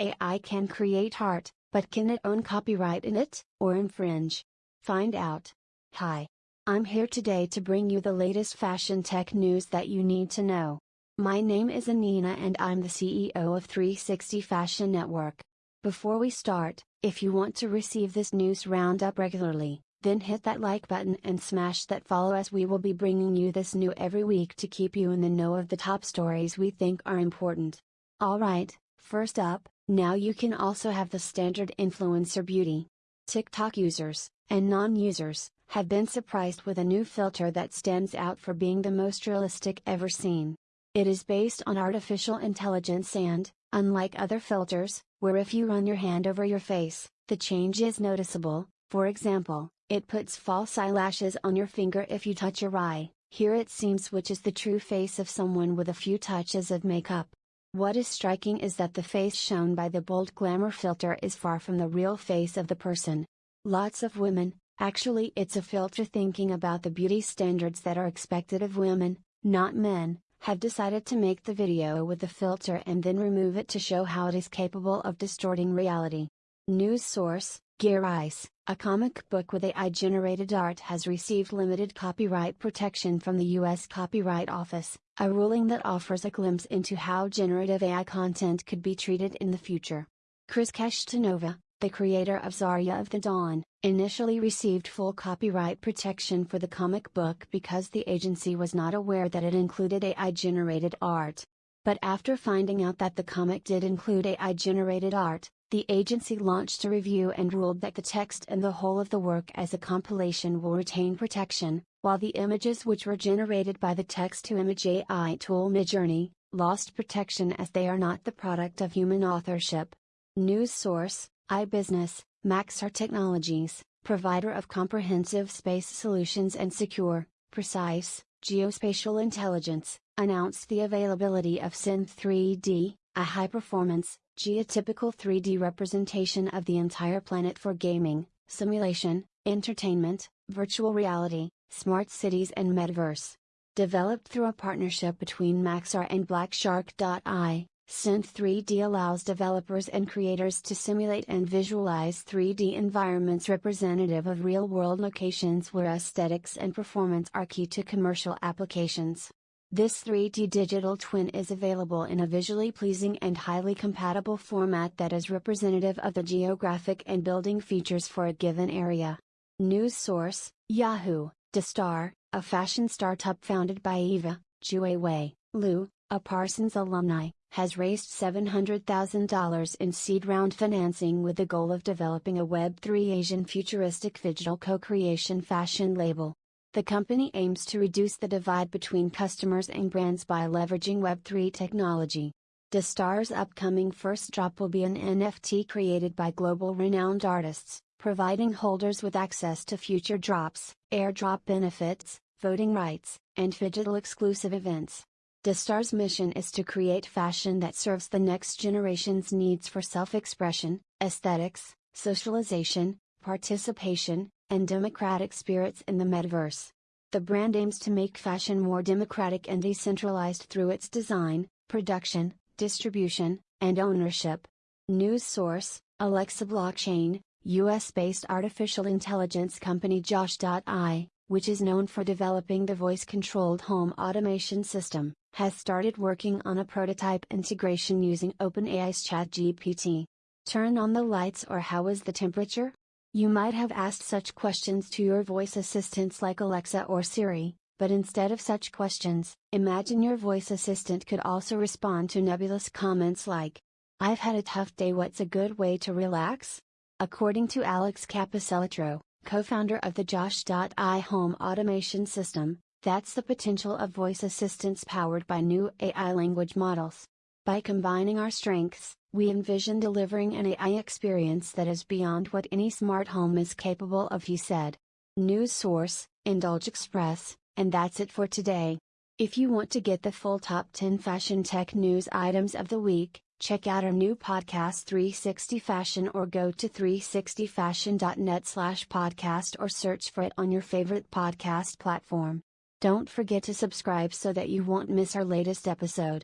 AI can create art, but can it own copyright in it, or infringe? Find out. Hi. I'm here today to bring you the latest fashion tech news that you need to know. My name is Anina and I'm the CEO of 360 Fashion Network. Before we start, if you want to receive this news roundup regularly, then hit that like button and smash that follow as we will be bringing you this new every week to keep you in the know of the top stories we think are important. Alright, first up, now you can also have the standard influencer beauty. TikTok users, and non-users, have been surprised with a new filter that stands out for being the most realistic ever seen. It is based on artificial intelligence and, unlike other filters, where if you run your hand over your face, the change is noticeable, for example, it puts false eyelashes on your finger if you touch your eye, here it seems which is the true face of someone with a few touches of makeup. What is striking is that the face shown by the bold glamour filter is far from the real face of the person. Lots of women, actually it's a filter thinking about the beauty standards that are expected of women, not men, have decided to make the video with the filter and then remove it to show how it is capable of distorting reality. News source, Gearrice, a comic book with AI generated art has received limited copyright protection from the U.S. Copyright Office, a ruling that offers a glimpse into how generative AI content could be treated in the future. Chris Kashtanova, the creator of Zarya of the Dawn, initially received full copyright protection for the comic book because the agency was not aware that it included AI generated art. But after finding out that the comic did include AI generated art, the agency launched a review and ruled that the text and the whole of the work as a compilation will retain protection, while the images which were generated by the text to image AI tool Midjourney, lost protection as they are not the product of human authorship. News source, iBusiness, Maxar Technologies, provider of comprehensive space solutions and secure, precise, geospatial intelligence, announced the availability of Synth 3D, a high-performance, geotypical 3D representation of the entire planet for gaming, simulation, entertainment, virtual reality, smart cities and metaverse. Developed through a partnership between Maxar and Blackshark.io, Synth 3D allows developers and creators to simulate and visualize 3D environments representative of real world locations where aesthetics and performance are key to commercial applications. This 3D digital twin is available in a visually pleasing and highly compatible format that is representative of the geographic and building features for a given area. News source Yahoo, Destar, a fashion startup founded by Eva, Juewei, Liu, a Parsons alumni, has raised $700,000 in seed round financing with the goal of developing a Web3 Asian futuristic digital co creation fashion label. The company aims to reduce the divide between customers and brands by leveraging Web3 technology. Destar's upcoming first drop will be an NFT created by global renowned artists, providing holders with access to future drops, airdrop benefits, voting rights, and digital exclusive events. Destar's mission is to create fashion that serves the next generation's needs for self expression, aesthetics, socialization, participation, and democratic spirits in the metaverse. The brand aims to make fashion more democratic and decentralized through its design, production, distribution, and ownership. News source Alexa Blockchain, US based artificial intelligence company Josh.ai, which is known for developing the voice controlled home automation system, has started working on a prototype integration using OpenAI's ChatGPT. Turn on the lights or how is the temperature? You might have asked such questions to your voice assistants like Alexa or Siri, but instead of such questions, imagine your voice assistant could also respond to nebulous comments like, I've had a tough day, what's a good way to relax? According to Alex Capecelatro, co founder of the Josh.ai home automation system, that's the potential of voice assistants powered by new AI language models. By combining our strengths, we envision delivering an AI experience that is beyond what any smart home is capable of, he said. News source, Indulge Express, and that's it for today. If you want to get the full top 10 fashion tech news items of the week, check out our new podcast 360 Fashion or go to 360fashion.net slash podcast or search for it on your favorite podcast platform. Don't forget to subscribe so that you won't miss our latest episode.